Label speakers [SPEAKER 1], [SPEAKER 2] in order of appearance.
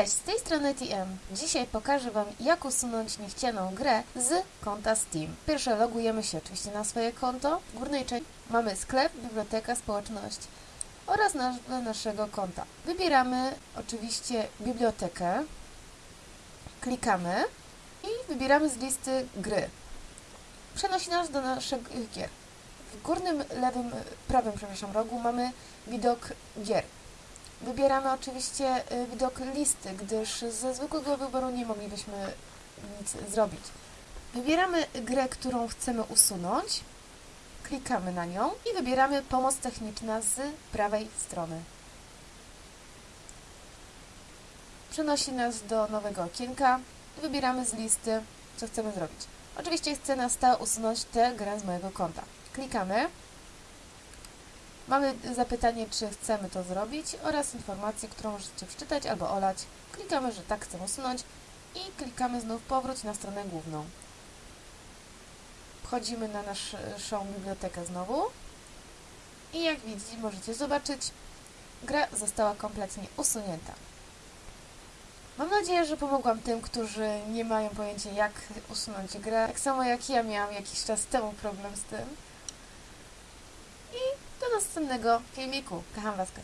[SPEAKER 1] Cześć, z tej strony TM. Dzisiaj pokażę Wam, jak usunąć niechcianą grę z konta Steam. Pierwsze logujemy się oczywiście na swoje konto. W górnej części mamy sklep, biblioteka, społeczność oraz nazwę naszego konta. Wybieramy oczywiście bibliotekę, klikamy i wybieramy z listy gry. Przenosi nas do naszych gier. W górnym lewym, prawym przepraszam, rogu mamy widok gier. Wybieramy oczywiście y, widok listy, gdyż ze zwykłego wyboru nie moglibyśmy nic zrobić. Wybieramy grę, którą chcemy usunąć, klikamy na nią i wybieramy pomoc techniczna z prawej strony. Przenosi nas do nowego okienka i wybieramy z listy, co chcemy zrobić. Oczywiście chcę na stałe usunąć tę grę z mojego konta. Klikamy. Mamy zapytanie, czy chcemy to zrobić oraz informację, którą możecie wczytać albo olać. Klikamy, że tak chcemy usunąć i klikamy znów powróć na stronę główną. Wchodzimy na naszą bibliotekę znowu i jak widzicie, możecie zobaczyć, gra została kompletnie usunięta. Mam nadzieję, że pomogłam tym, którzy nie mają pojęcia jak usunąć grę, tak samo jak ja miałam jakiś czas temu problem z tym. I następnego filmiku. Kocham Was, kocie.